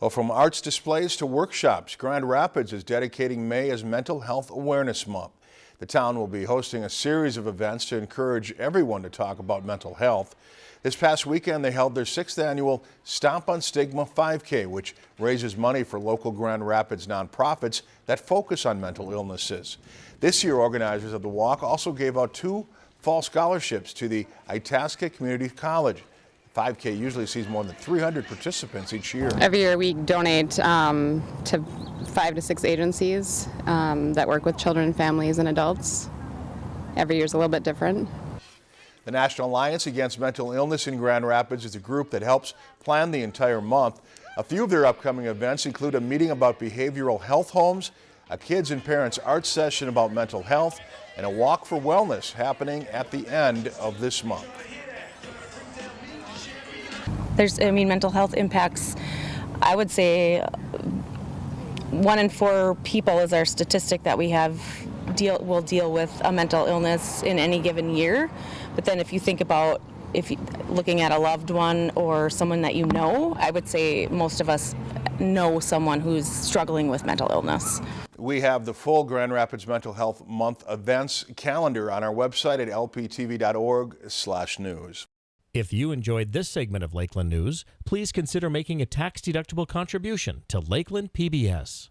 Well, from arts displays to workshops, Grand Rapids is dedicating May as Mental Health Awareness Month. The town will be hosting a series of events to encourage everyone to talk about mental health. This past weekend, they held their sixth annual Stomp on Stigma 5K, which raises money for local Grand Rapids nonprofits that focus on mental illnesses. This year, organizers of the walk also gave out two fall scholarships to the Itasca Community College. 5K usually sees more than 300 participants each year. Every year we donate um, to five to six agencies um, that work with children, families, and adults. Every year is a little bit different. The National Alliance Against Mental Illness in Grand Rapids is a group that helps plan the entire month. A few of their upcoming events include a meeting about behavioral health homes, a kids and parents art session about mental health, and a walk for wellness happening at the end of this month. There's, I mean, mental health impacts, I would say, one in four people is our statistic that we have deal will deal with a mental illness in any given year. But then if you think about if you, looking at a loved one or someone that you know, I would say most of us know someone who's struggling with mental illness. We have the full Grand Rapids Mental Health Month events calendar on our website at lptv.org/news. If you enjoyed this segment of Lakeland News, please consider making a tax-deductible contribution to Lakeland PBS.